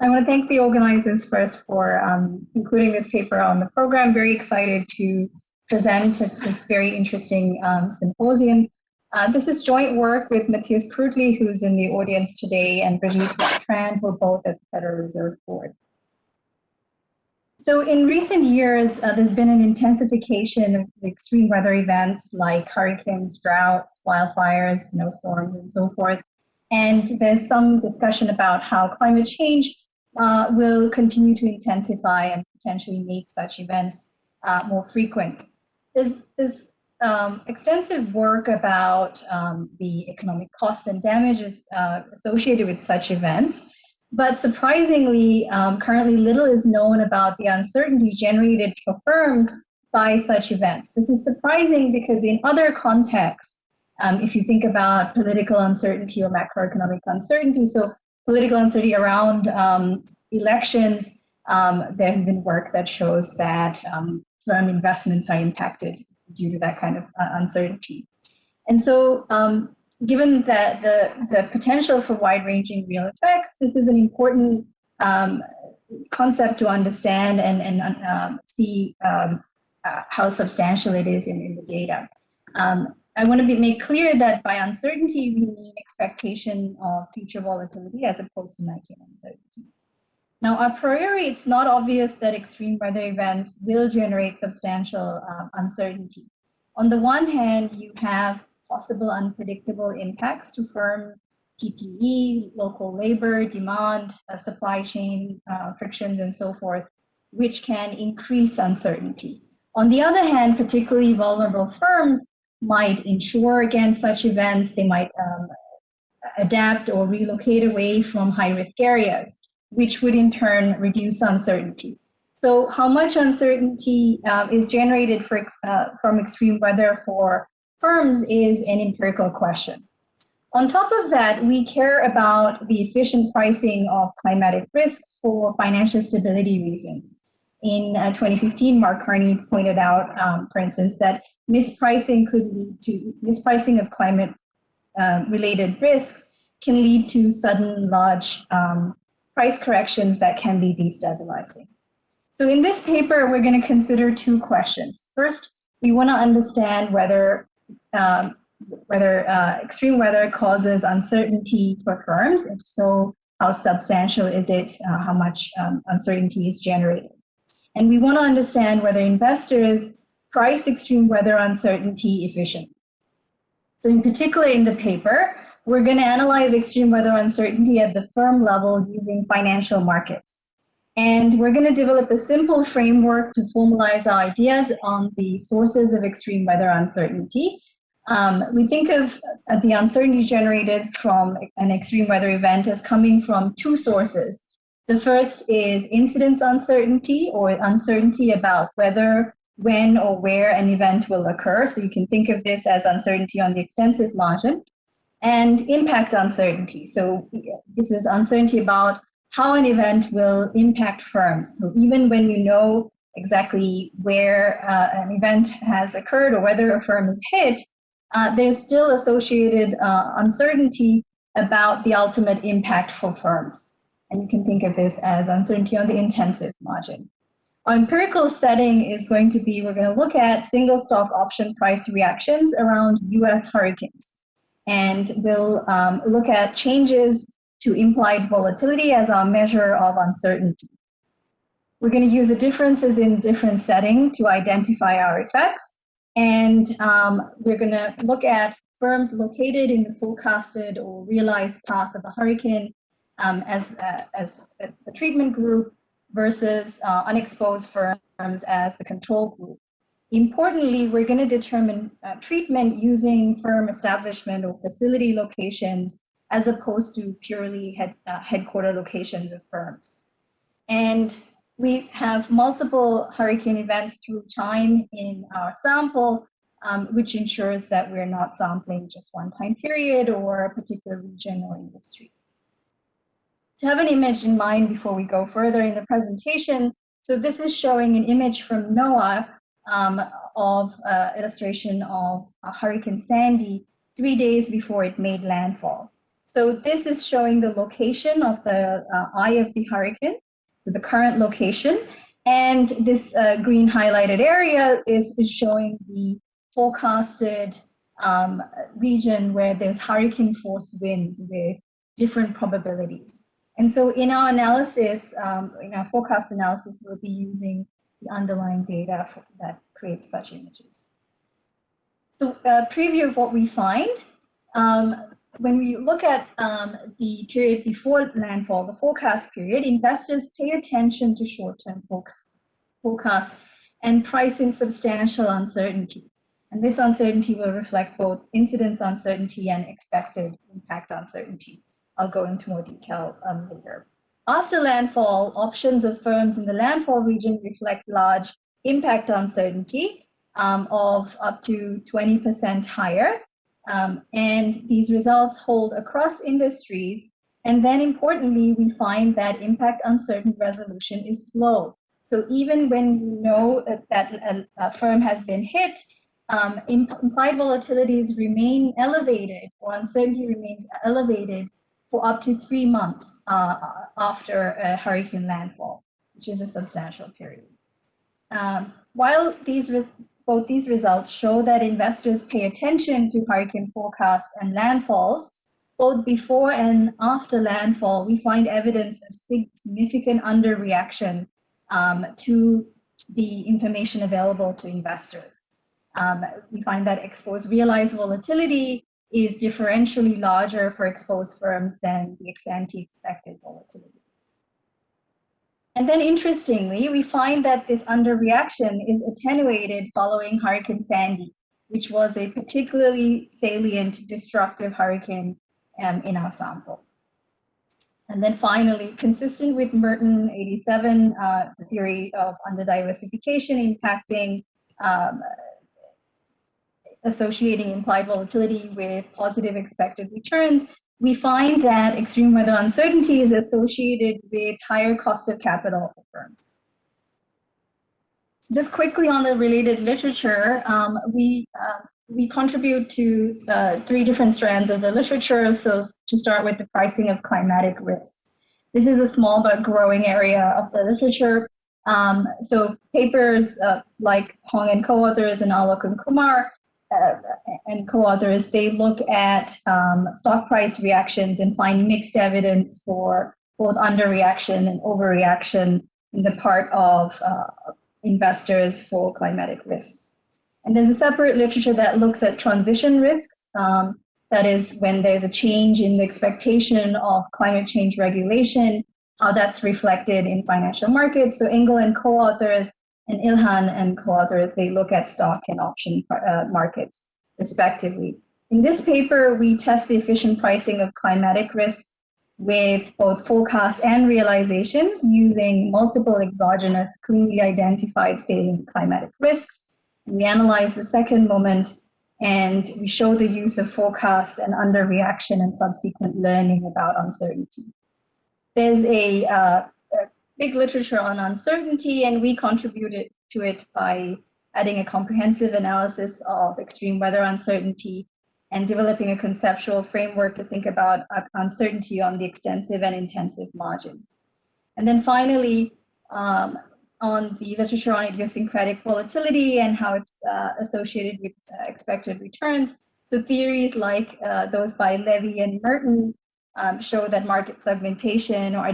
I want to thank the organizers first for um, including this paper on the program. Very excited to present this very interesting um, symposium. Uh, this is joint work with Mathias Kruttli, who's in the audience today, and Brigitte Tran, who are both at the Federal Reserve Board. So in recent years, uh, there's been an intensification of extreme weather events like hurricanes, droughts, wildfires, snowstorms, and so forth. And there's some discussion about how climate change uh, will continue to intensify and potentially make such events uh, more frequent. There's, there's um, extensive work about um, the economic costs and damages uh, associated with such events. But surprisingly, um, currently little is known about the uncertainty generated for firms by such events. This is surprising because in other contexts, um, if you think about political uncertainty or macroeconomic uncertainty, so political uncertainty around um, elections, um, there has been work that shows that um, firm investments are impacted due to that kind of uh, uncertainty. And so um, given that the, the potential for wide-ranging real effects, this is an important um, concept to understand and, and um, see uh, how substantial it is in, in the data. Um, I want to be, make clear that by uncertainty, we mean expectation of future volatility as opposed to Knightian uncertainty. Now, a priori, it's not obvious that extreme weather events will generate substantial uh, uncertainty. On the one hand, you have possible unpredictable impacts to firm PPE, local labor, demand, uh, supply chain uh, frictions, and so forth, which can increase uncertainty. On the other hand, particularly vulnerable firms might insure against such events. They might um, adapt or relocate away from high-risk areas, which would in turn reduce uncertainty. So how much uncertainty uh, is generated for, uh, from extreme weather for firms is an empirical question. On top of that, we care about the efficient pricing of climatic risks for financial stability reasons. In uh, 2015, Mark Carney pointed out, um, for instance, that mispricing could lead to mispricing of climate uh, related risks can lead to sudden large um, price corrections that can be destabilizing. So in this paper, we're going to consider two questions. First, we want to understand whether um, whether uh, extreme weather causes uncertainty for firms. If so, how substantial is it? Uh, how much um, uncertainty is generated? And we want to understand whether investors price extreme weather uncertainty efficiently. So in particular in the paper, we're going to analyze extreme weather uncertainty at the firm level using financial markets. And we're going to develop a simple framework to formalize our ideas on the sources of extreme weather uncertainty. Um, we think of the uncertainty generated from an extreme weather event as coming from two sources. The first is incidence uncertainty or uncertainty about whether, when, or where an event will occur. So you can think of this as uncertainty on the extensive margin. And impact uncertainty. So this is uncertainty about how an event will impact firms. So even when you know exactly where uh, an event has occurred or whether a firm is hit, uh, there's still associated uh, uncertainty about the ultimate impact for firms. And you can think of this as uncertainty on the intensive margin. Our empirical setting is going to be, we're going to look at single stock option price reactions around US hurricanes. And we'll um, look at changes to implied volatility as our measure of uncertainty. We're going to use the differences in different setting to identify our effects. And um, we're going to look at firms located in the forecasted or realized path of a hurricane um, as, uh, as the treatment group versus uh, unexposed firms as the control group. Importantly, we're going to determine uh, treatment using firm establishment or facility locations as opposed to purely head, uh, headquarter locations of firms. And we have multiple hurricane events through time in our sample, um, which ensures that we're not sampling just one time period or a particular region or industry. To have an image in mind before we go further in the presentation, so this is showing an image from NOAA um, of uh, illustration of Hurricane Sandy three days before it made landfall. So this is showing the location of the uh, eye of the hurricane, so the current location. And this uh, green highlighted area is, is showing the forecasted um, region where there's hurricane force winds with different probabilities. And so in our analysis, um, in our forecast analysis, we'll be using the underlying data for, that creates such images. So a uh, preview of what we find, um, when we look at um, the period before landfall, the forecast period, investors pay attention to short-term forecasts and price in substantial uncertainty. And this uncertainty will reflect both incidence uncertainty and expected impact uncertainty. I'll go into more detail um, later. After landfall, options of firms in the landfall region reflect large impact uncertainty um, of up to 20% higher. Um, and these results hold across industries. And then importantly, we find that impact uncertain resolution is slow. So even when you know that a, a firm has been hit, um, implied volatilities remain elevated or uncertainty remains elevated for up to three months uh, after a hurricane landfall, which is a substantial period. Um, while these both these results show that investors pay attention to hurricane forecasts and landfalls, both before and after landfall, we find evidence of significant underreaction um, to the information available to investors. Um, we find that ex-post realized volatility is differentially larger for exposed firms than the ex-ante expected volatility. And then interestingly, we find that this underreaction is attenuated following Hurricane Sandy, which was a particularly salient destructive hurricane um, in our sample. And then finally, consistent with Merton 87, uh, the theory of underdiversification impacting um, associating implied volatility with positive expected returns, we find that extreme weather uncertainty is associated with higher cost of capital for firms. Just quickly on the related literature, um, we, uh, we contribute to uh, three different strands of the literature. So to start with the pricing of climatic risks. This is a small but growing area of the literature. Um, so papers uh, like Hong and co-authors and Alok and Kumar uh, and co-authors, they look at um, stock price reactions and find mixed evidence for both underreaction and overreaction in the part of uh, investors for climatic risks. And there's a separate literature that looks at transition risks. Um, that is when there's a change in the expectation of climate change regulation, how that's reflected in financial markets. So Engle and co-authors and Ilhan and co-authors, they look at stock and option uh, markets respectively. In this paper, we test the efficient pricing of climatic risks with both forecasts and realizations using multiple exogenous, cleanly identified salient climatic risks. We analyze the second moment and we show the use of forecasts and underreaction and subsequent learning about uncertainty. There's a uh, big literature on uncertainty, and we contributed to it by adding a comprehensive analysis of extreme weather uncertainty and developing a conceptual framework to think about uncertainty on the extensive and intensive margins. And then finally, um, on the literature on idiosyncratic volatility and how it's uh, associated with uh, expected returns. So theories like uh, those by Levy and Merton um, show that market segmentation or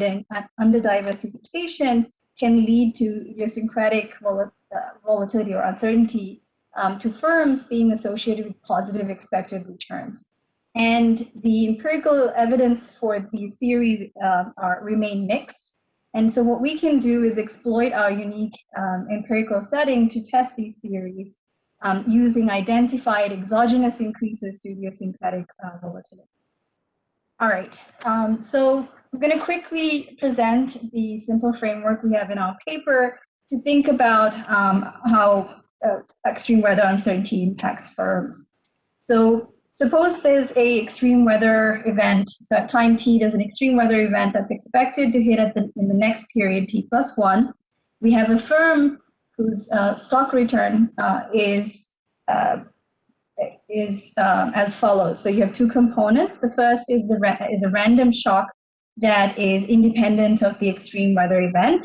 under-diversification can lead to idiosyncratic vol uh, volatility or uncertainty um, to firms being associated with positive expected returns. And the empirical evidence for these theories uh, are, remain mixed. And so what we can do is exploit our unique um, empirical setting to test these theories um, using identified exogenous increases to idiosyncratic uh, volatility. All right, um, so I'm going to quickly present the simple framework we have in our paper to think about um, how uh, extreme weather uncertainty impacts firms. So suppose there's a extreme weather event, so at time t there's an extreme weather event that's expected to hit at the, in the next period t plus one. We have a firm whose uh, stock return uh, is uh, is um, as follows. So you have two components. The first is the is a random shock that is independent of the extreme weather event.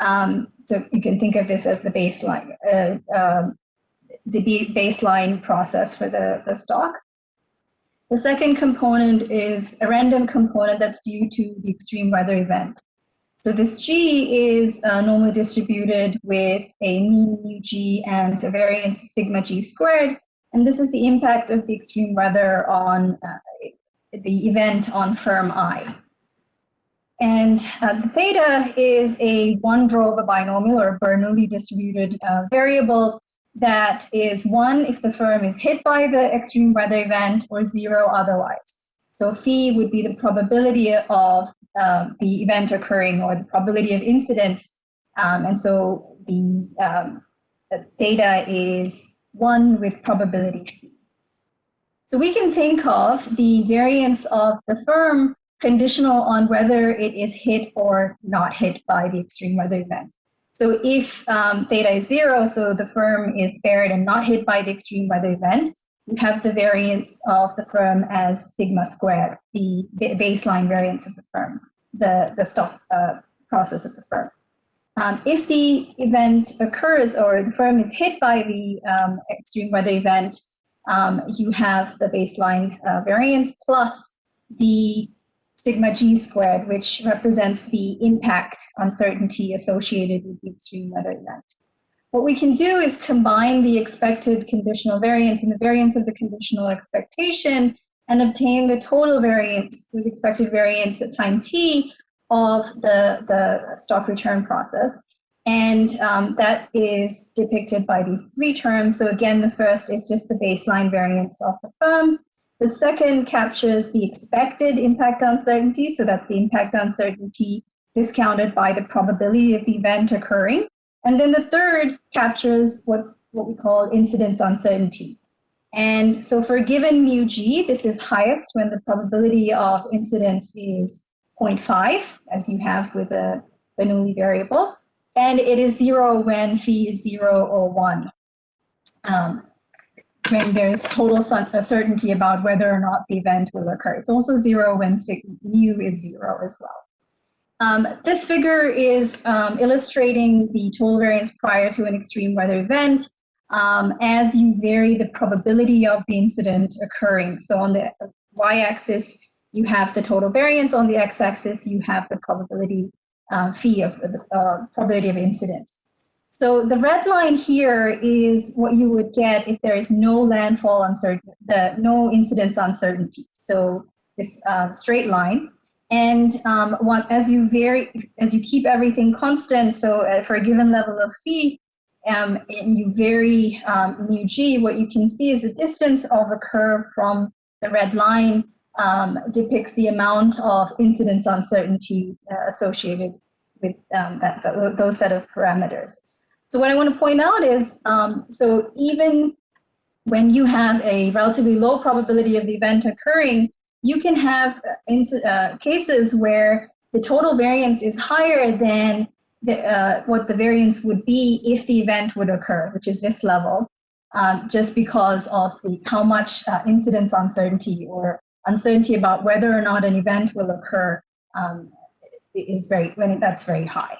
Um, so you can think of this as the baseline, uh, um, the baseline process for the, the stock. The second component is a random component that's due to the extreme weather event. So this G is uh, normally distributed with a mean mu G and a variance of sigma G squared. And this is the impact of the extreme weather on uh, the event on firm I. And uh, the theta is a one a binomial or Bernoulli distributed uh, variable that is one if the firm is hit by the extreme weather event or zero otherwise. So phi would be the probability of um, the event occurring or the probability of incidence. Um, and so the, um, the theta is one with probability phi. So we can think of the variance of the firm conditional on whether it is hit or not hit by the extreme weather event. So if um, theta is zero, so the firm is spared and not hit by the extreme weather event, you have the variance of the firm as sigma squared, the baseline variance of the firm, the, the stop uh, process of the firm. Um, if the event occurs or the firm is hit by the um, extreme weather event, um, you have the baseline uh, variance plus the sigma g squared, which represents the impact uncertainty associated with the extreme weather event. What we can do is combine the expected conditional variance and the variance of the conditional expectation and obtain the total variance, the expected variance at time t of the, the stock return process. And um, that is depicted by these three terms. So again, the first is just the baseline variance of the firm. The second captures the expected impact uncertainty. So that's the impact uncertainty discounted by the probability of the event occurring. And then the third captures what's what we call incidence uncertainty. And so for a given mu g, this is highest when the probability of incidence is 0.5, as you have with a Bernoulli variable. And it is zero when phi is zero or one. Um, when there's total certainty about whether or not the event will occur. It's also zero when mu is zero as well. Um, this figure is um, illustrating the total variance prior to an extreme weather event um, as you vary the probability of the incident occurring. So on the y-axis, you have the total variance. On the x-axis, you have the probability uh, of the uh, probability of incidence. So the red line here is what you would get if there is no landfall uncertainty, the no incidence uncertainty. So this um, straight line. And um, as you vary, as you keep everything constant, so uh, for a given level of phi, um, and you vary um, mu g, what you can see is the distance of a curve from the red line um, depicts the amount of incidence uncertainty uh, associated with um, that, those set of parameters. So what I want to point out is, um, so even when you have a relatively low probability of the event occurring, you can have uh, cases where the total variance is higher than the, uh, what the variance would be if the event would occur, which is this level, um, just because of the how much uh, incidence uncertainty or uncertainty about whether or not an event will occur um, is very when that's very high.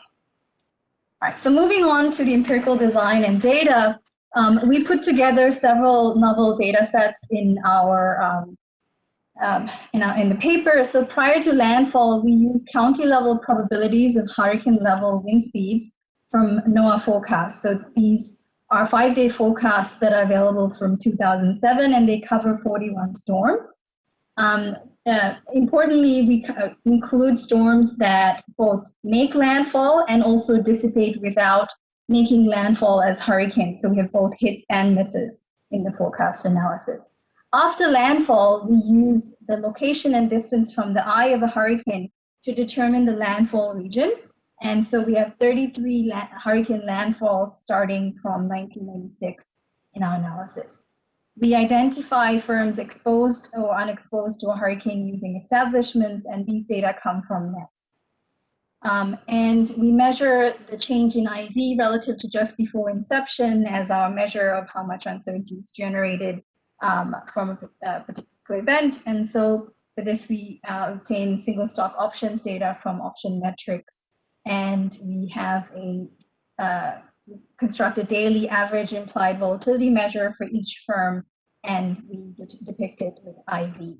All right, so moving on to the empirical design and data, um, we put together several novel data sets in our, um, um, in, our in the paper. So prior to landfall, we used county level probabilities of hurricane level wind speeds from NOAA forecasts. So these are five day forecasts that are available from 2007 and they cover 41 storms. Um, uh, importantly, we uh, include storms that both make landfall and also dissipate without making landfall as hurricanes. So we have both hits and misses in the forecast analysis. After landfall, we use the location and distance from the eye of a hurricane to determine the landfall region. And so we have 33 la hurricane landfalls starting from 1996 in our analysis. We identify firms exposed or unexposed to a hurricane using establishments, and these data come from NETS. Um, and we measure the change in IV relative to just before inception as our measure of how much uncertainty is generated um, from a, particular event. And so for this, we uh, obtain single stock options data from OptionMetrics. And we have a uh, construct a daily average implied volatility measure for each firm, and we de depict it with IV.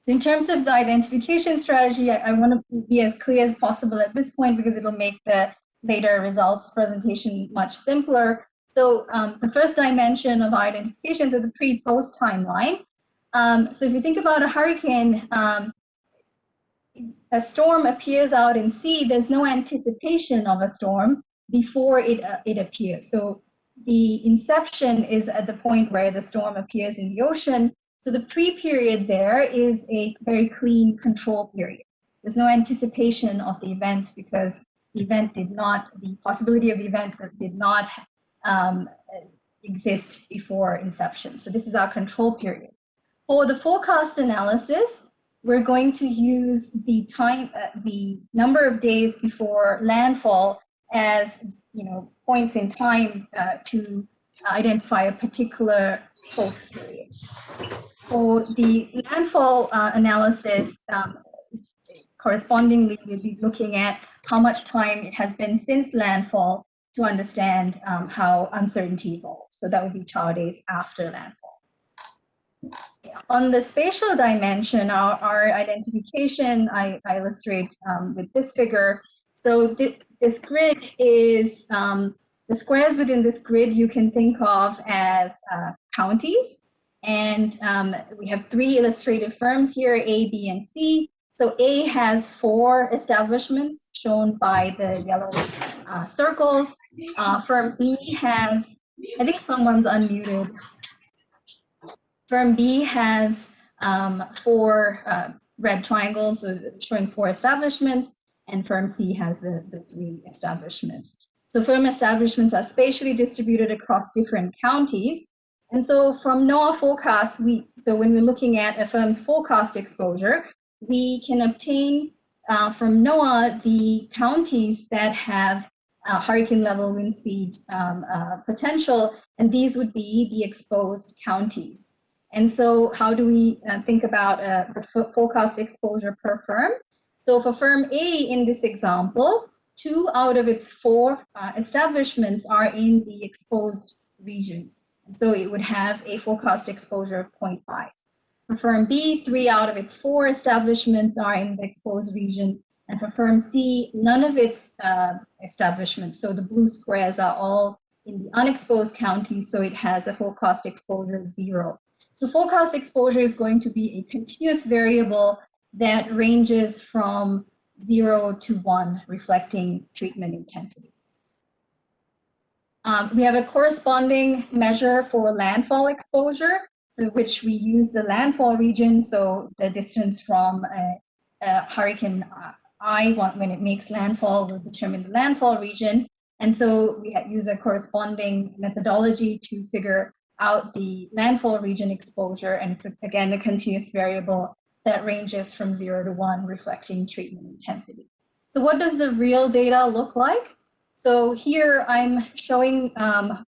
So in terms of the identification strategy, I, I want to be as clear as possible at this point because it'll make the later results presentation much simpler. So um, the first dimension of identification is the pre-post timeline. Um, so if you think about a hurricane, um, a storm appears out in sea, there's no anticipation of a storm before it, uh, it appears. So the inception is at the point where the storm appears in the ocean. So the pre-period there is a very clean control period. There's no anticipation of the event because the event did not, the possibility of the event did not um, exist before inception. So this is our control period. For the forecast analysis, we're going to use the time, uh, the number of days before landfall as you know points in time uh, to identify a particular post period. For the landfall uh, analysis, um, correspondingly, we'll be looking at how much time it has been since landfall to understand um, how uncertainty evolves. So that would be tau days after landfall. On the spatial dimension, our, our identification, I, I illustrate um, with this figure. So th this grid is, um, the squares within this grid you can think of as uh, counties. And um, we have three illustrated firms here, A, B, and C. So A has four establishments shown by the yellow uh, circles. Uh, firm B has, I think someone's unmuted. Firm B has um, four uh, red triangles showing four establishments and firm C has the, the three establishments. So firm establishments are spatially distributed across different counties. And so from NOAA forecasts, we, so when we're looking at a firm's forecast exposure, we can obtain uh, from NOAA the counties that have uh, hurricane level wind speed um, uh, potential, and these would be the exposed counties. And so how do we uh, think about uh, the forecast exposure per firm? So for firm A in this example, two out of its four uh, establishments are in the exposed region. So it would have a forecast exposure of 0.5. For firm B, three out of its four establishments are in the exposed region. And for firm C, none of its uh, establishments, so the blue squares are all in the unexposed county, so it has a forecast exposure of zero. So forecast exposure is going to be a continuous variable that ranges from zero to one, reflecting treatment intensity. Um, we have a corresponding measure for landfall exposure, which we use the landfall region, so the distance from a, a hurricane eye when it makes landfall will determine the landfall region. And so we use a corresponding methodology to figure out the landfall region exposure. And it's, again, a continuous variable that ranges from zero to one, reflecting treatment intensity. So what does the real data look like? So here I'm showing um,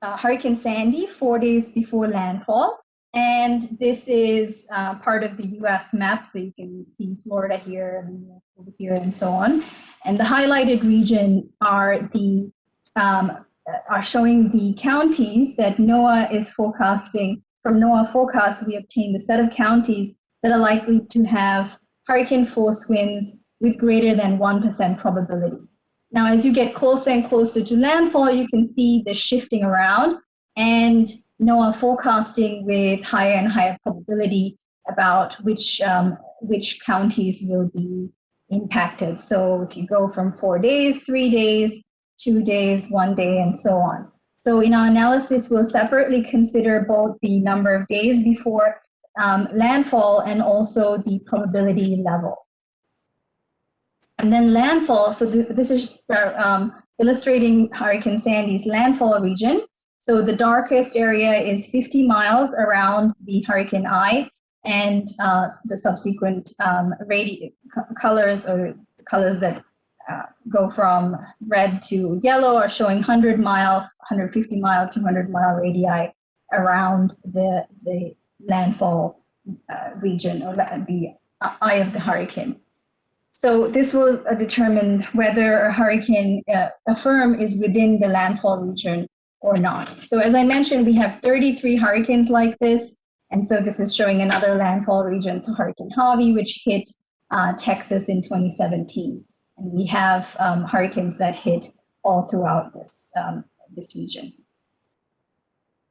uh, Hurricane Sandy four days before landfall. And this is uh, part of the US map, so you can see Florida here and over here and so on. And the highlighted region are the um, are showing the counties that NOAA is forecasting. From NOAA forecast, we obtained the set of counties that are likely to have hurricane force winds with greater than 1% probability. Now, as you get closer and closer to landfall, you can see the shifting around and NOAA forecasting with higher and higher probability about which, um, which counties will be impacted. So if you go from four days, three days, two days, one day, and so on. So in our analysis, we'll separately consider both the number of days before um, landfall and also the probability level. And then landfall, so th this is um, illustrating Hurricane Sandy's landfall region. So the darkest area is 50 miles around the hurricane eye and uh, the subsequent um, colors or colors that uh, go from red to yellow are showing 100 mile, 150 mile, 200 mile radii around the, the landfall uh, region or the eye of the hurricane. So this will uh, determine whether a hurricane, uh, a firm is within the landfall region or not. So as I mentioned, we have 33 hurricanes like this. And so this is showing another landfall region, so Hurricane Harvey, which hit uh, Texas in 2017. And we have um, hurricanes that hit all throughout this, um, this region.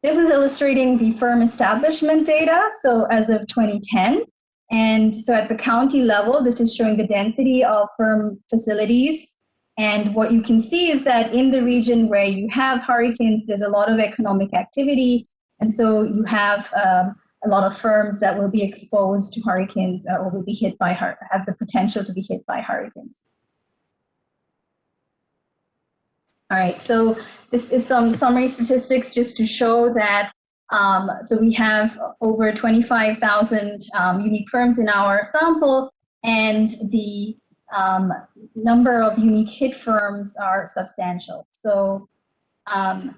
This is illustrating the firm establishment data. So as of 2010, and so at the county level, this is showing the density of firm facilities. And what you can see is that in the region where you have hurricanes, there's a lot of economic activity. And so you have um, a lot of firms that will be exposed to hurricanes uh, or will be hit by, have the potential to be hit by hurricanes. All right, so this is some summary statistics just to show that um, so we have over 25,000 um, unique firms in our sample, and the um, number of unique hit firms are substantial. So, um,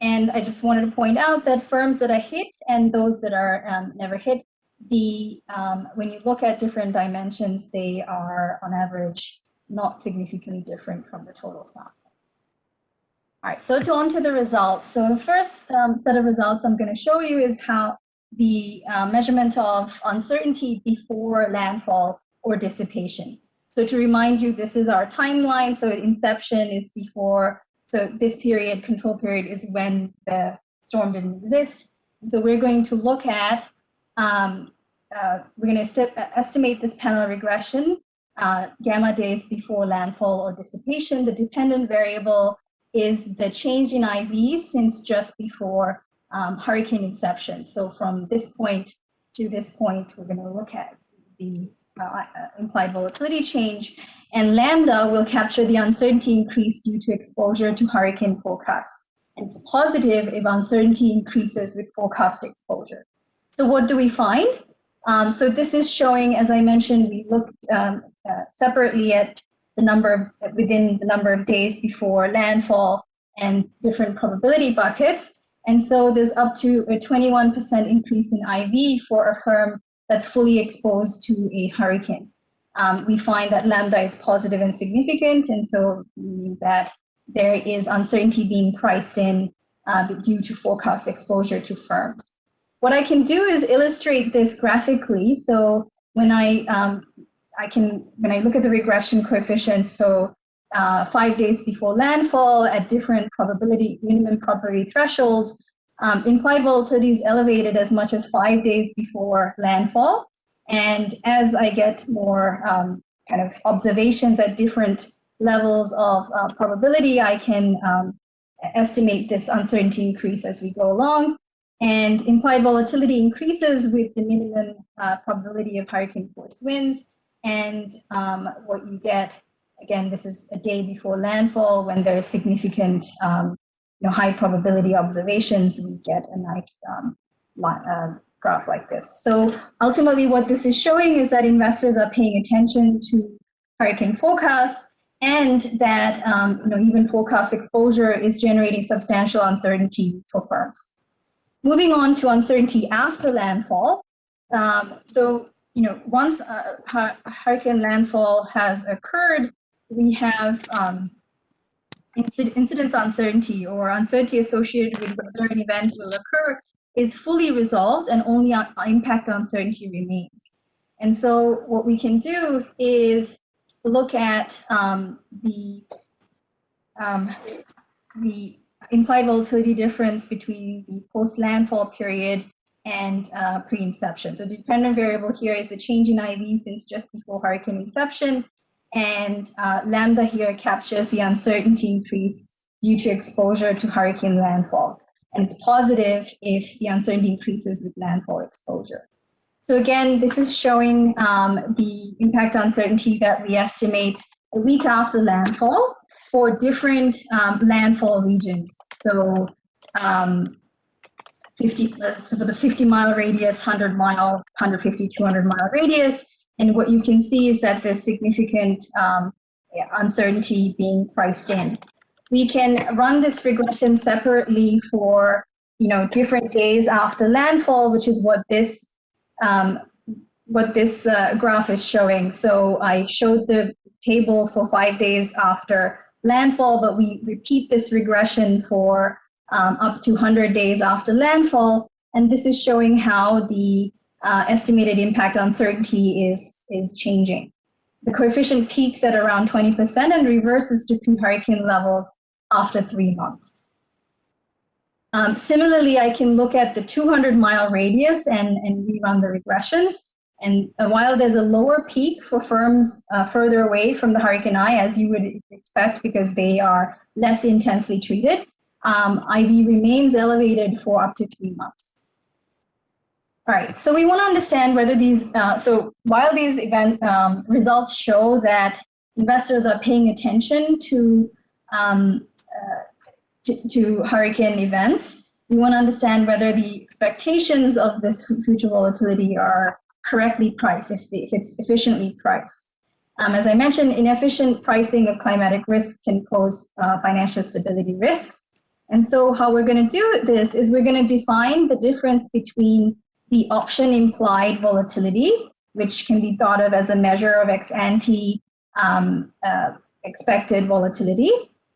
and I just wanted to point out that firms that are hit and those that are um, never hit, the um, when you look at different dimensions, they are on average not significantly different from the total sample. All right, so to on to the results. So the first um, set of results I'm going to show you is how the uh, measurement of uncertainty before landfall or dissipation. So to remind you, this is our timeline. So inception is before, so this period, control period, is when the storm didn't exist. And so we're going to look at, um, uh, we're going to estimate this panel regression, uh, gamma days before landfall or dissipation. The dependent variable is the change in IV since just before um, hurricane inception. So from this point to this point, we're going to look at the uh, uh, implied volatility change. And lambda will capture the uncertainty increase due to exposure to hurricane forecast. And it's positive if uncertainty increases with forecast exposure. So what do we find? Um, so this is showing, as I mentioned, we looked um, uh, separately at the number of, within the number of days before landfall and different probability buckets. And so there's up to a 21% increase in IV for a firm that's fully exposed to a hurricane. Um, we find that lambda is positive and significant, and so that there is uncertainty being priced in uh, due to forecast exposure to firms. What I can do is illustrate this graphically. So when I um, I can, when I look at the regression coefficients, so uh, five days before landfall at different probability, minimum probability thresholds, um, implied volatility is elevated as much as five days before landfall. And as I get more um, kind of observations at different levels of uh, probability, I can um, estimate this uncertainty increase as we go along. And implied volatility increases with the minimum uh, probability of hurricane force winds. And um, what you get, again, this is a day before landfall when there is significant, um, you know, high probability observations, we get a nice um, uh, graph like this. So ultimately what this is showing is that investors are paying attention to hurricane forecasts and that um, you know, even forecast exposure is generating substantial uncertainty for firms. Moving on to uncertainty after landfall. Um, so you know, once a, hurricane landfall has occurred, we have um, incidence uncertainty or uncertainty associated with whether an event will occur is fully resolved and only impact uncertainty remains. And so what we can do is look at um, the, um, the implied volatility difference between the post-landfall period and uh, pre-inception. So the dependent variable here is the change in IV since just before hurricane inception, and uh, lambda here captures the uncertainty increase due to exposure to hurricane landfall. And it's positive if the uncertainty increases with landfall exposure. So again, this is showing um, the impact uncertainty that we estimate a week after landfall for different um, landfall regions. So um, 50, so for the 50 mile radius, 100 mile, 150, 200 mile radius. And what you can see is that there's significant um, uncertainty being priced in. We can run this regression separately for you know, different days after landfall, which is what this um, what this uh, graph is showing. So I showed the table for five days after landfall, but we repeat this regression for um, up to 100 days after landfall. And this is showing how the uh, estimated impact uncertainty is, is changing. The coefficient peaks at around 20% and reverses to pre-hurricane levels after three months. Um, similarly, I can look at the 200 mile radius and, and rerun the regressions. And while there's a lower peak for firms uh, further away from the hurricane eye, as you would expect because they are less intensely treated, um, IV remains elevated for up to three months. All right, so we want to understand whether these, uh, so while these event um, results show that investors are paying attention to, um, uh, to, to hurricane events, we want to understand whether the expectations of this future volatility are correctly priced, if, the, if it's efficiently priced. Um, as I mentioned, inefficient pricing of climatic risks can pose uh, financial stability risks. And so how we're going to do this is we're going to define the difference between the option implied volatility, which can be thought of as a measure of ex ante um, uh, expected volatility,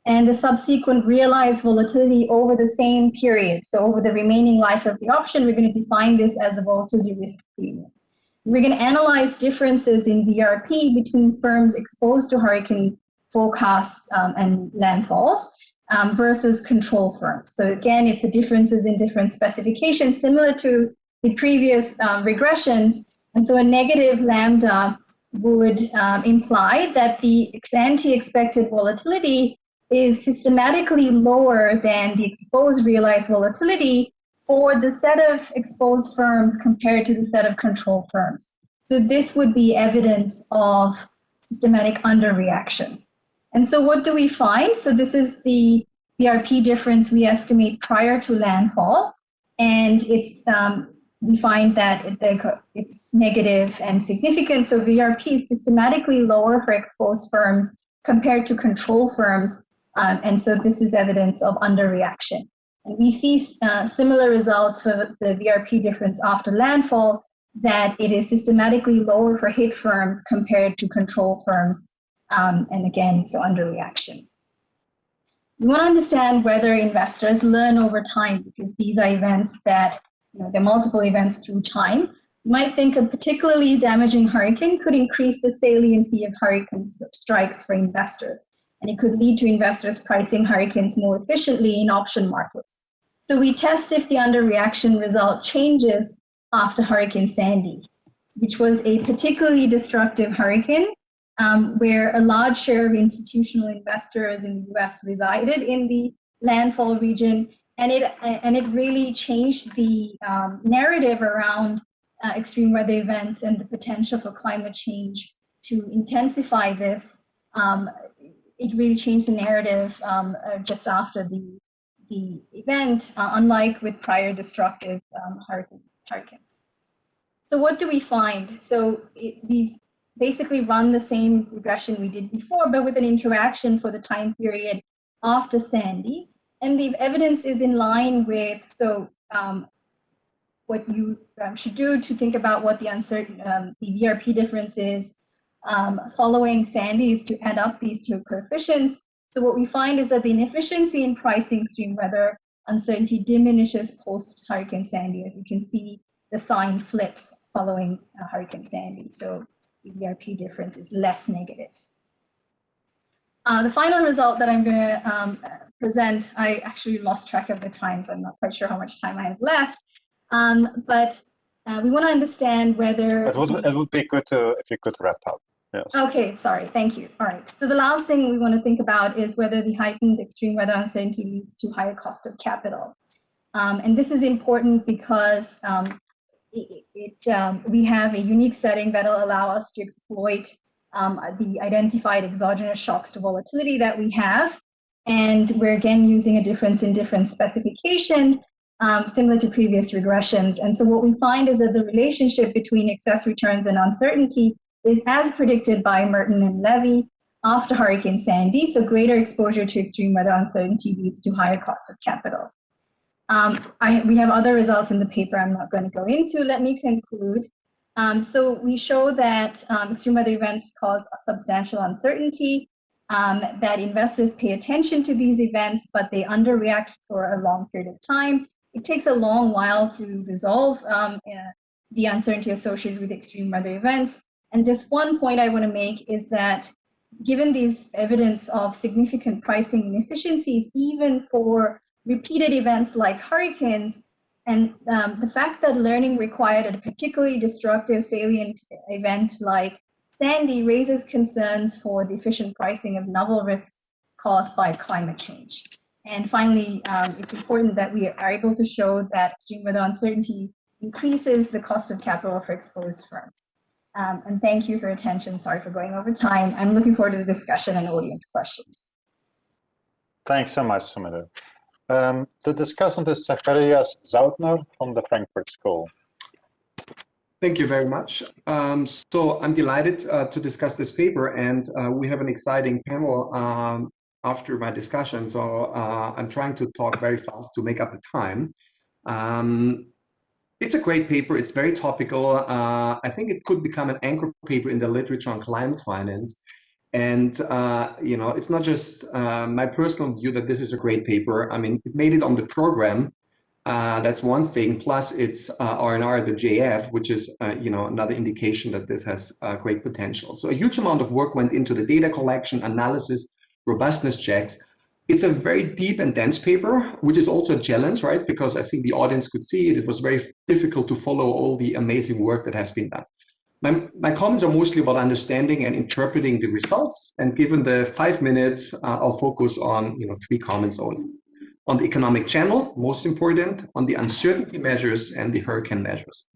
and the subsequent realized volatility over the same period. So over the remaining life of the option, we're going to define this as a volatility risk premium. We're going to analyze differences in VRP between firms exposed to hurricane forecasts um, and landfalls um, versus control firms. So again, it's the differences in different specifications similar to the previous um, regressions. And so a negative lambda would um, imply that the ex-ante expected volatility is systematically lower than the ex-post realized volatility for the set of exposed firms compared to the set of control firms. So this would be evidence of systematic underreaction. And so what do we find? So this is the VRP difference we estimate prior to landfall. And it's um, we find that it's negative and significant. So VRP is systematically lower for exposed firms compared to control firms. Um, and so this is evidence of underreaction. And we see uh, similar results for the VRP difference after landfall, that it is systematically lower for hit firms compared to control firms. Um, and again, so underreaction. We want to understand whether investors learn over time because these are events that, you know, they're multiple events through time. You might think a particularly damaging hurricane could increase the saliency of hurricane strikes for investors and it could lead to investors pricing hurricanes more efficiently in option markets. So we test if the underreaction result changes after Hurricane Sandy, which was a particularly destructive hurricane um, where a large share of institutional investors in the US resided in the landfall region. And it, and it really changed the um, narrative around uh, extreme weather events and the potential for climate change to intensify this um, it really changed the narrative um, uh, just after the the event, uh, unlike with prior destructive um, hurricanes. So what do we find? So it, we've basically run the same regression we did before, but with an interaction for the time period after Sandy. And the evidence is in line with, so um, what you um, should do to think about what the uncertain, um, the VRP difference is um, following Sandy is to add up these two coefficients. So what we find is that the inefficiency in pricing stream weather uncertainty diminishes post Hurricane Sandy. As you can see, the sign flips following uh, Hurricane Sandy. So the VRP difference is less negative. Uh, the final result that I'm going to um, present, I actually lost track of the time, so I'm not quite sure how much time I have left. Um, but uh, we want to understand whether... It would, it would be good to, if you could wrap up. Yes. Okay, sorry, thank you. All right, so the last thing we want to think about is whether the heightened extreme weather uncertainty leads to higher cost of capital. Um, and this is important because um, it, it um, we have a unique setting that will allow us to exploit um, the identified exogenous shocks to volatility that we have. And we're again using a difference in difference specification, um, similar to previous regressions. And so what we find is that the relationship between excess returns and uncertainty is as predicted by Merton and Levy after Hurricane Sandy, so greater exposure to extreme weather uncertainty leads to higher cost of capital. Um, I, we have other results in the paper I'm not going to go into. Let me conclude. Um, so we show that um, extreme weather events cause substantial uncertainty, um, that investors pay attention to these events, but they underreact for a long period of time. It takes a long while to resolve um, uh, the uncertainty associated with extreme weather events. And just one point I want to make is that given these evidence of significant pricing inefficiencies, even for repeated events like hurricanes, and um, the fact that learning required a particularly destructive salient event like Sandy raises concerns for the efficient pricing of novel risks caused by climate change. And finally, um, it's important that we are able to show that extreme weather uncertainty increases the cost of capital for exposed firms. Um, and thank you for your attention. Sorry for going over time. I'm looking forward to the discussion and audience questions. Thanks so much, Sumudu. Um, the discussant is Zacharias Sautner from the Frankfurt School. Thank you very much. Um, so I'm delighted uh, to discuss this paper and uh, we have an exciting panel um, after my discussion. So uh, I'm trying to talk very fast to make up the time. Um, it's a great paper. It's very topical. Uh, I think it could become an anchor paper in the literature on climate finance. And, uh, you know, it's not just uh, my personal view that this is a great paper. I mean, it made it on the program. Uh, that's one thing. Plus, it's uh, R&R the JF, which is, uh, you know, another indication that this has great potential. So a huge amount of work went into the data collection, analysis, robustness checks. It's a very deep and dense paper, which is also a challenge, right? Because I think the audience could see it. It was very difficult to follow all the amazing work that has been done. My, my comments are mostly about understanding and interpreting the results. And given the five minutes, uh, I'll focus on you know three comments only. On the economic channel, most important, on the uncertainty measures and the hurricane measures.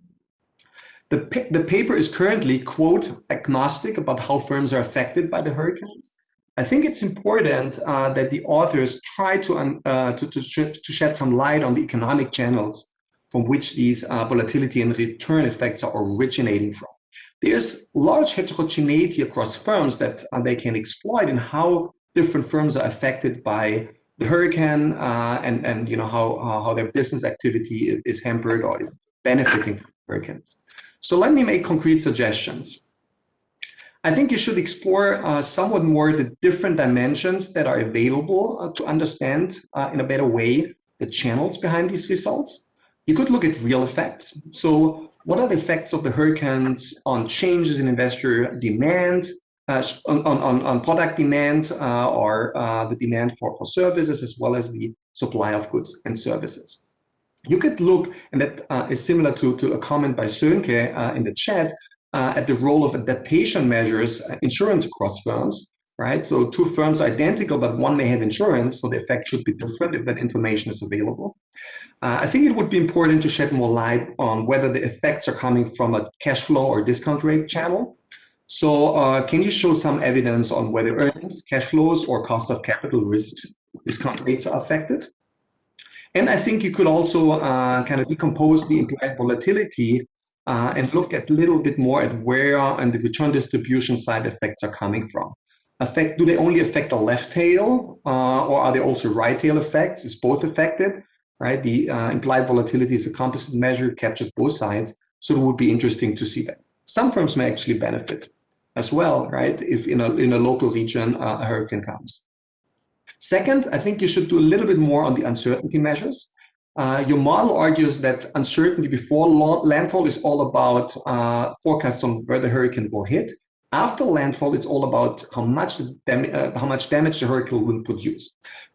The, the paper is currently, quote, agnostic about how firms are affected by the hurricanes. I think it's important uh, that the authors try to, uh, to, to, sh to, shed some light on the economic channels from which these uh, volatility and return effects are originating from. There's large heterogeneity across firms that uh, they can exploit and how different firms are affected by the hurricane uh, and, and you know how, how their business activity is, is hampered or is benefiting from hurricanes. So let me make concrete suggestions. I think you should explore uh, somewhat more the different dimensions that are available uh, to understand uh, in a better way the channels behind these results. You could look at real effects. So what are the effects of the hurricanes on changes in investor demand, uh, on, on, on product demand uh, or uh, the demand for, for services, as well as the supply of goods and services. You could look, and that is similar to, to a comment by Sönke in the chat, uh, at the role of adaptation measures uh, insurance across firms, right? So two firms are identical, but one may have insurance, so the effect should be different if that information is available. Uh, I think it would be important to shed more light on whether the effects are coming from a cash flow or discount rate channel. So uh, can you show some evidence on whether earnings, cash flows, or cost of capital risks, discount rates are affected? And I think you could also uh, kind of decompose the implied volatility uh, and look at a little bit more at where and the return distribution side effects are coming from. Affect, do they only affect the left tail uh, or are there also right tail effects? Is both affected? Right, the uh, implied volatility is a composite measure, captures both sides. So it would be interesting to see that. Some firms may actually benefit as well, right? If in a, in a local region uh, a hurricane comes. Second, I think you should do a little bit more on the uncertainty measures. Uh, your model argues that uncertainty before landfall is all about uh, forecasts on where the hurricane will hit. After landfall, it's all about how much uh, how much damage the hurricane will produce.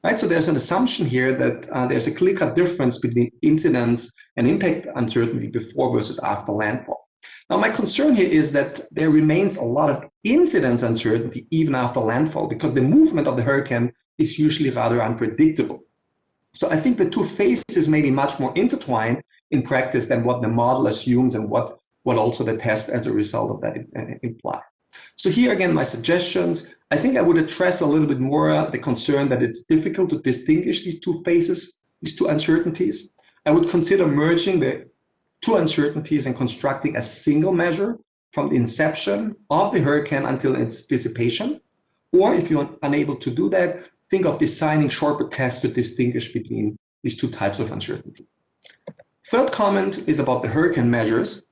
Right. So there's an assumption here that uh, there's a clear-cut difference between incidence and impact uncertainty before versus after landfall. Now, my concern here is that there remains a lot of incidence uncertainty even after landfall because the movement of the hurricane is usually rather unpredictable. So I think the two phases may be much more intertwined in practice than what the model assumes and what, what also the test as a result of that uh, imply. So here again, my suggestions, I think I would address a little bit more uh, the concern that it's difficult to distinguish these two phases, these two uncertainties. I would consider merging the two uncertainties and constructing a single measure from the inception of the hurricane until its dissipation. Or if you're unable to do that, think of designing shorter tests to distinguish between these two types of uncertainty. Third comment is about the hurricane measures.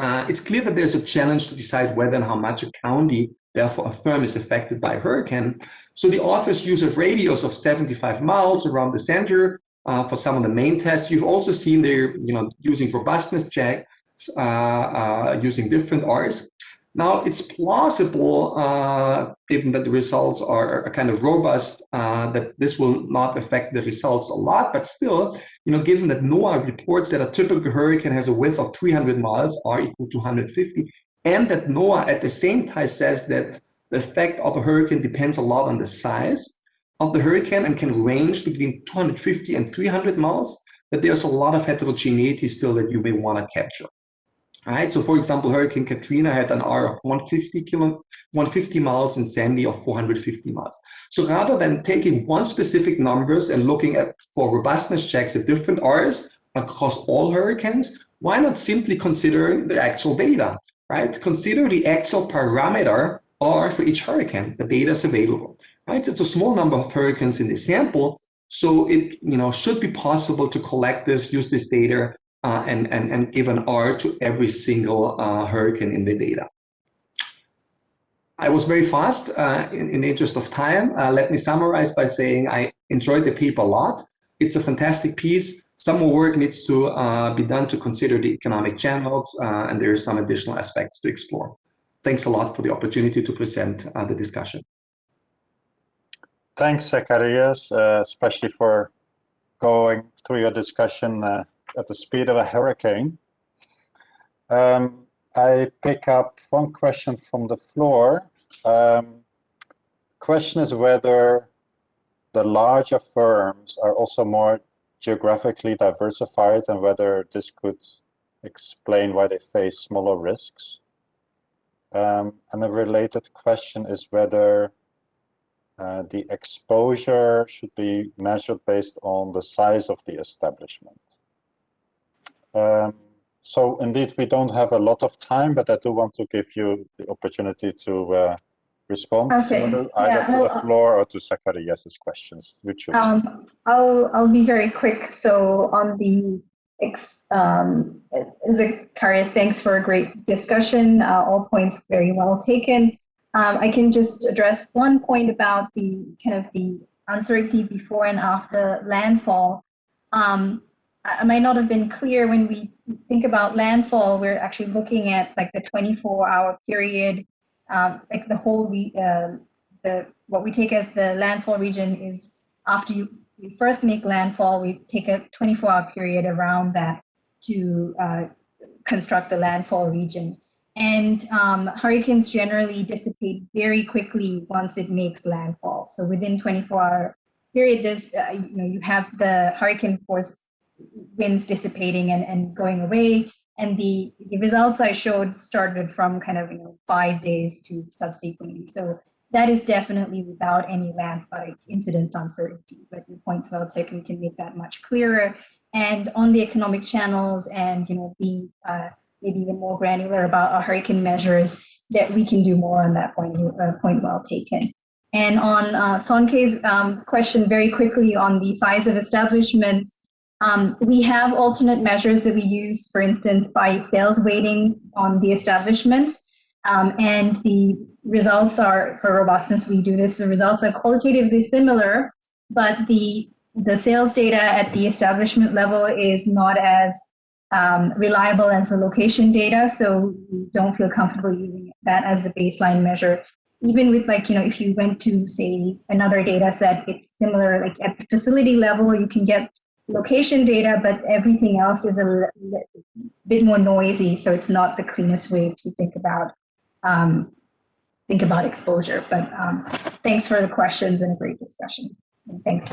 Uh, it's clear that there's a challenge to decide whether and how much a county, therefore a firm, is affected by a hurricane. So the authors use a radius of 75 miles around the center uh, for some of the main tests. You've also seen they're you know, using robustness checks, uh, uh, using different R's. Now, it's plausible, uh, given that the results are kind of robust, uh, that this will not affect the results a lot. But still, you know, given that NOAA reports that a typical hurricane has a width of 300 miles, R equal to 150, and that NOAA at the same time says that the effect of a hurricane depends a lot on the size of the hurricane and can range between 250 and 300 miles, that there's a lot of heterogeneity still that you may want to capture. Right, so for example, Hurricane Katrina had an R of 150 kilo, 150 miles and Sandy of 450 miles. So rather than taking one specific numbers and looking at for robustness checks at different R's across all hurricanes, why not simply consider the actual data, right? Consider the actual parameter R for each hurricane. The data is available, right? It's a small number of hurricanes in the sample, so it you know should be possible to collect this, use this data uh, and, and, and give an R to every single uh, hurricane in the data. I was very fast uh, in, in the interest of time. Uh, let me summarize by saying I enjoyed the paper a lot. It's a fantastic piece. Some more work needs to uh, be done to consider the economic channels, uh, and there are some additional aspects to explore. Thanks a lot for the opportunity to present the discussion. Thanks, Zacharias, especially for going through your discussion at the speed of a hurricane. Um, I pick up one question from the floor. Um, question is whether the larger firms are also more geographically diversified and whether this could explain why they face smaller risks. Um, and a related question is whether uh, the exposure should be measured based on the size of the establishment. Um, so indeed, we don't have a lot of time, but I do want to give you the opportunity to uh, respond okay. either yeah, to the floor or to Zacharias' questions. Which um, I'll, I'll be very quick. So on the um, Zacharias, thanks for a great discussion. Uh, all points very well taken. Um, I can just address one point about the kind of the uncertainty before and after landfall. Um, I might not have been clear when we think about landfall, we're actually looking at like the 24 hour period, um, like the whole, uh, the what we take as the landfall region is after you, you first make landfall, we take a 24 hour period around that to uh, construct the landfall region. And um, hurricanes generally dissipate very quickly once it makes landfall. So within 24 hour period, this, uh, you know, you have the hurricane force winds dissipating and, and going away. And the, the results I showed started from kind of you know, five days to subsequently. So that is definitely without any landslide incidence uncertainty. But your point's well taken, we can make that much clearer. And on the economic channels and you know be uh, maybe even more granular about our hurricane measures, that we can do more on that point, uh, point well taken. And on uh, Sonke's um, question very quickly on the size of establishments, um, we have alternate measures that we use, for instance, by sales weighting on the establishments. Um, and the results are, for robustness, we do this, the results are qualitatively similar, but the, the sales data at the establishment level is not as um, reliable as the location data. So we don't feel comfortable using that as the baseline measure. Even with like, you know, if you went to say another data set, it's similar, like at the facility level, you can get location data, but everything else is a bit more noisy. So it's not the cleanest way to think about um, think about exposure. But um, thanks for the questions and a great discussion. And thanks.